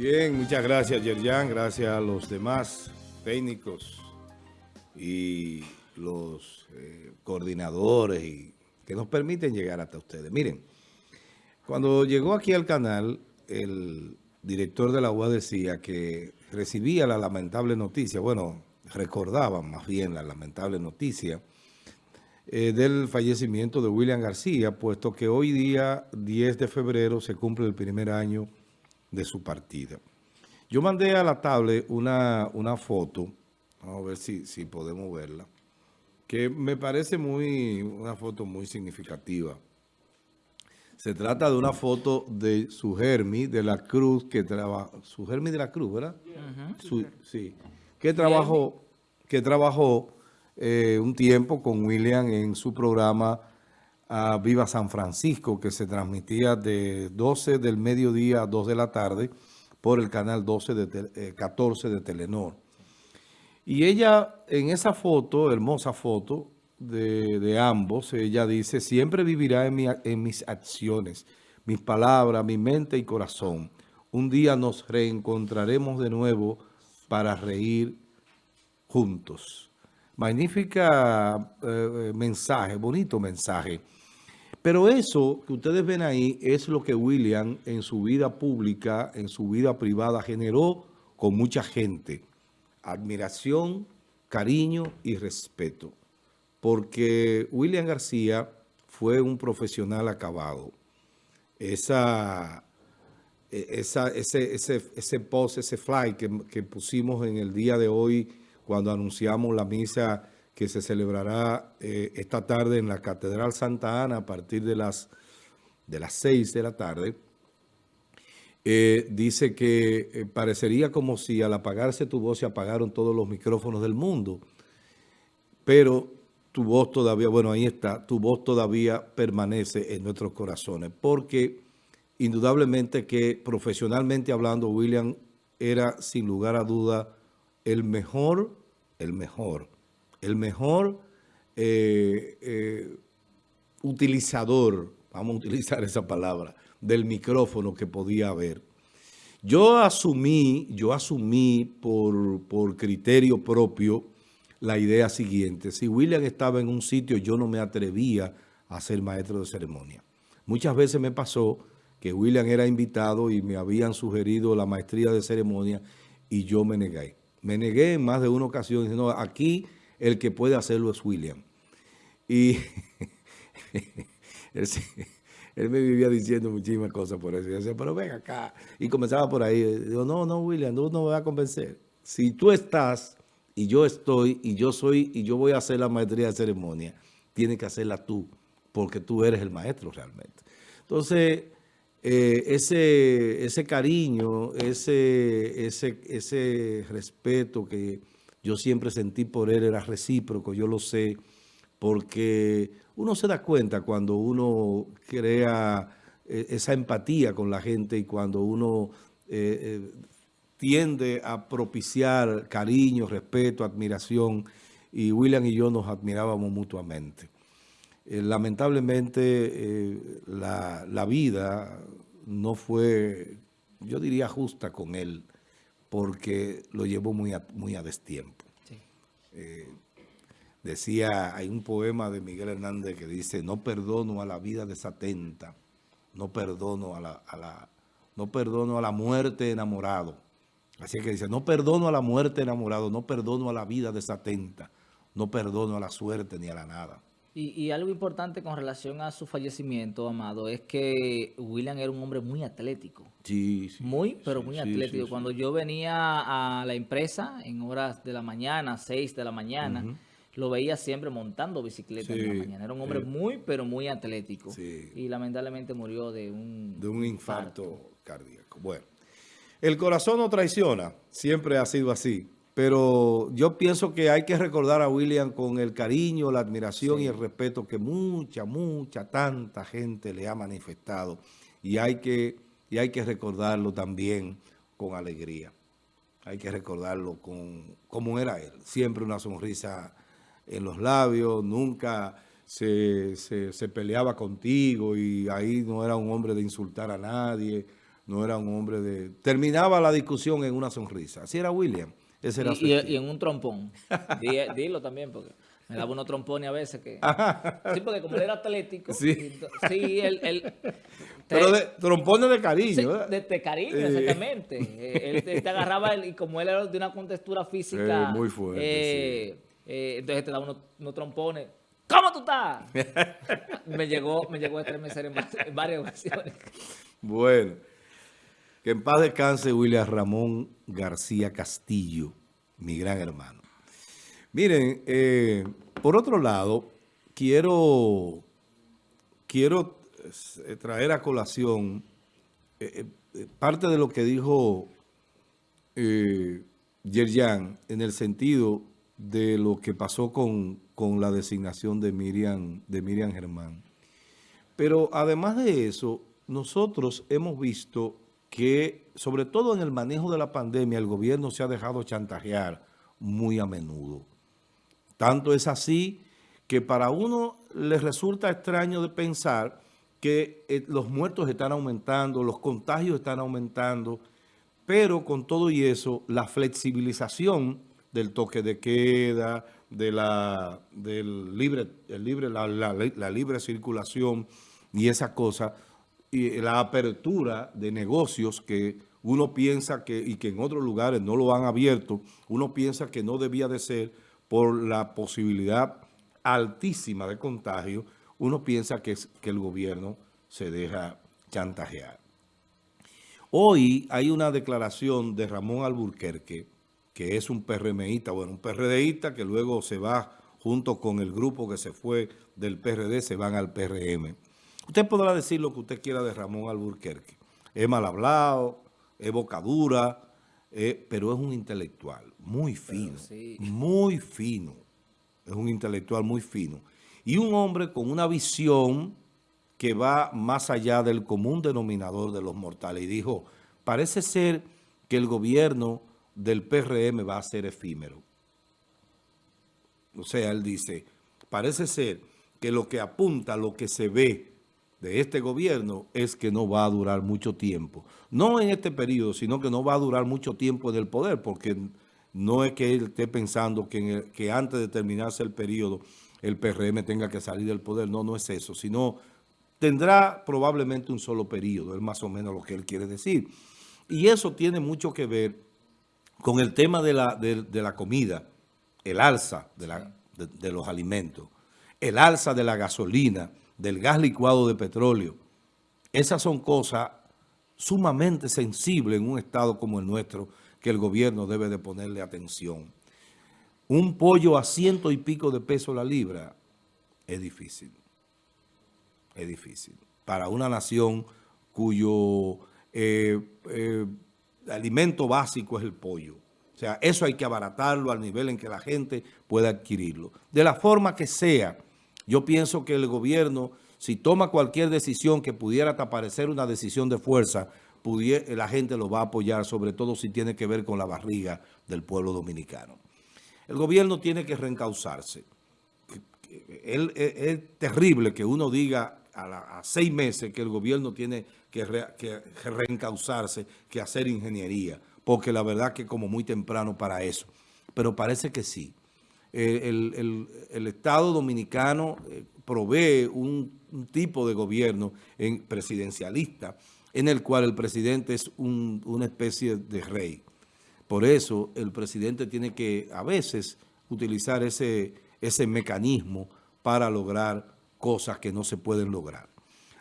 Bien, muchas gracias Yerjan, gracias a los demás técnicos y los eh, coordinadores y que nos permiten llegar hasta ustedes. Miren, cuando llegó aquí al canal, el director de la UA decía que recibía la lamentable noticia, bueno, recordaban más bien la lamentable noticia eh, del fallecimiento de William García, puesto que hoy día, 10 de febrero, se cumple el primer año de su partida. Yo mandé a la tablet una, una foto, vamos a ver si, si podemos verla, que me parece muy una foto muy significativa. Se trata de una foto de su Germi de la Cruz, que trabaja, su Germi de la Cruz, ¿verdad? sí, que trabajó, que trabajó eh, un tiempo con William en su programa a Viva San Francisco, que se transmitía de 12 del mediodía a 2 de la tarde por el canal 12 de 14 eh, de Telenor. Y ella, en esa foto, hermosa foto de, ambos, ella dice, siempre vivirá en, mis acciones, mis palabras, mi mente y corazón. Un día nos reencontraremos de nuevo para reír juntos. Magnífica eh, mensaje, bonito mensaje. Pero eso que ustedes ven ahí es lo que William en su vida pública, en su vida privada, generó con mucha gente. Admiración, cariño y respeto. Porque William García fue un profesional acabado. Esa, esa, ese, ese, ese post, ese fly que pusimos en el día de hoy cuando anunciamos la misa que se celebrará eh, esta tarde en la Catedral Santa Ana a partir de las, de las 6 de la tarde, eh, dice que eh, parecería como si al apagarse tu voz se apagaron todos los micrófonos del mundo, pero tu voz todavía, bueno, ahí está, tu voz todavía permanece en nuestros corazones, porque indudablemente que profesionalmente hablando, William era sin lugar a duda el mejor, el mejor el mejor eh, eh, utilizador, vamos a utilizar esa palabra, del micrófono que podía haber. Yo asumí, yo asumí por, por criterio propio la idea siguiente. Si William estaba en un sitio, yo no me atrevía a ser maestro de ceremonia. Muchas veces me pasó que William era invitado y me habían sugerido la maestría de ceremonia y yo me negué. Me negué en más de una ocasión diciendo, aquí el que puede hacerlo es William. Y él, me vivía diciendo muchísimas cosas por eso. Y decía, pero ven acá. Y comenzaba por ahí. Digo, no, no, William, tú no me vas a convencer. Si tú estás y yo estoy y yo soy y yo voy a hacer la maestría de ceremonia, tienes que hacerla tú, porque tú eres el maestro realmente. Entonces, eh, ese, ese cariño, ese, ese, ese respeto que yo siempre sentí por él, era recíproco, yo lo sé, porque uno se da cuenta cuando uno crea eh, esa empatía con la gente y cuando uno eh, eh, tiende a propiciar cariño, respeto, admiración, y William y yo nos admirábamos mutuamente. lamentablemente la, la vida no fue, yo diría, justa con él porque lo llevó muy a, muy a destiempo. Eh, decía, hay un poema de Miguel Hernández que dice, no perdono a la vida desatenta, no perdono a la, no perdono a la muerte enamorado. Así que dice, no perdono a la muerte enamorado, no perdono a la vida desatenta, no perdono a la suerte ni a la nada. Y, algo importante con relación a su fallecimiento, Amado, es que William era un hombre muy atlético. Sí, sí. Muy, pero muy atlético. Cuando yo venía a la empresa en horas de la mañana, 6 de la mañana, lo veía siempre montando bicicleta en la mañana. Era un hombre muy, pero muy atlético. Y lamentablemente murió de un... De un infarto cardíaco. Bueno, el corazón no traiciona. Siempre ha sido así. Pero yo pienso que hay que recordar a William con el cariño, la admiración y el respeto que mucha, mucha, tanta gente le ha manifestado. Y hay que, y hay que recordarlo también con alegría. Hay que recordarlo con cómo era él. Siempre una sonrisa en los labios, nunca se, se, se peleaba contigo y ahí no era un hombre de insultar a nadie, no era un hombre de... Terminaba la discusión en una sonrisa. Así era William. Ese era y, y, en un trompón. Dilo también, porque me daba unos trompones a veces que... Sí, porque como él era atlético... Sí, sí él... Pero de, trompones de cariño, de, cariño, exactamente. Eh, él te, agarraba y como él era de una contextura física... muy fuerte, eh, eh, entonces te daba unos, unos trompones. ¿Cómo tú estás? me llegó me llegó a estremecer en varias ocasiones. Bueno, que en paz descanse William Ramón García Castillo, mi gran hermano. Miren, eh, por otro lado, quiero, quiero eh, traer a colación eh, parte de lo que dijo Yerjan en el sentido de lo que pasó con, la designación de Miriam, de Miriam Germán. Pero además de eso, nosotros hemos visto que, sobre todo en el manejo de la pandemia, el gobierno se ha dejado chantajear muy a menudo. Tanto es así que para uno le resulta extraño de pensar que eh, los muertos están aumentando, los contagios están aumentando, pero con todo y eso, la flexibilización del toque de queda, de la, del libre, el libre, la, la, libre circulación y esa cosa, y la apertura de negocios que uno piensa que, y que en otros lugares no lo han abierto, uno piensa que no debía de ser, por la posibilidad altísima de contagio, uno piensa que, que el gobierno se deja chantajear. Hoy hay una declaración de Ramón Alburquerque, que es un PRMista, bueno, un PRDista que luego se va junto con el grupo que se fue del PRD, se van al PRM. Usted podrá decir lo que usted quiera de Ramón Alburquerque. Es mal hablado, es bocadura, eh, pero es un intelectual muy fino, muy fino. Es un intelectual muy fino. Y un hombre con una visión que va más allá del común denominador de los mortales. Y dijo, parece ser que el gobierno del PRM va a ser efímero. O sea, él dice, parece ser que lo que apunta, lo que se ve de este gobierno es que no va a durar mucho tiempo. No en este periodo, sino que no va a durar mucho tiempo en el poder, porque no es que él esté pensando que, antes de terminarse el periodo el PRM tenga que salir del poder. No, no es eso, sino tendrá probablemente un solo periodo, es más o menos lo que él quiere decir. Y eso tiene mucho que ver con el tema de la, de, la comida, el alza de, la, de los alimentos, el alza de la gasolina, del gas licuado de petróleo. Esas son cosas sumamente sensibles en un estado como el nuestro, que el gobierno debe de ponerle atención. Un pollo a ciento y pico de pesos la libra es difícil. Es difícil. Para una nación cuyo eh, eh, alimento básico es el pollo. O sea, eso hay que abaratarlo al nivel en que la gente pueda adquirirlo. De la forma que sea, yo pienso que el gobierno, si toma cualquier decisión que pudiera parecer una decisión de fuerza, la gente lo va a apoyar, sobre todo si tiene que ver con la barriga del pueblo dominicano. El gobierno tiene que reencauzarse. Es, terrible que uno diga a, seis meses que el gobierno tiene que, reencauzarse, que hacer ingeniería, porque la verdad que como muy temprano para eso. Pero parece que sí el, Estado Dominicano eh, provee un, tipo de gobierno en, presidencialista en el cual el presidente es una especie de rey. Por eso el presidente tiene que a veces utilizar ese mecanismo para lograr cosas que no se pueden lograr.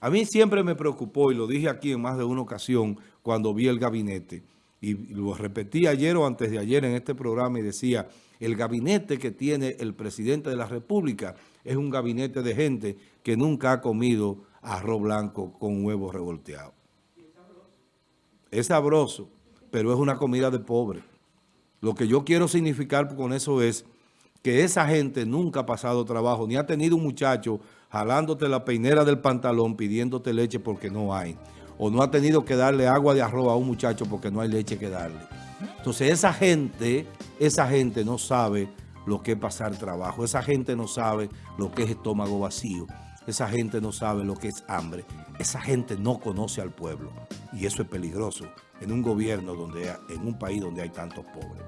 A mí siempre me preocupó, y lo dije aquí en más de una ocasión cuando vi el gabinete, y lo repetí ayer o antes de ayer en este programa y decía, el gabinete que tiene el presidente de la República es un gabinete de gente que nunca ha comido arroz blanco con huevos revolteados. Es sabroso, pero es una comida de pobre. Lo que yo quiero significar con eso es que esa gente nunca ha pasado trabajo, ni ha tenido un muchacho jalándote la peinera del pantalón pidiéndote leche porque no hay o no ha tenido que darle agua de arroz a un muchacho porque no hay leche que darle. Entonces esa gente, esa gente no sabe lo que es pasar trabajo, esa gente no sabe lo que es estómago vacío, esa gente no sabe lo que es hambre. Esa gente no conoce al pueblo y eso es peligroso en un gobierno donde, en un país donde hay tantos pobres.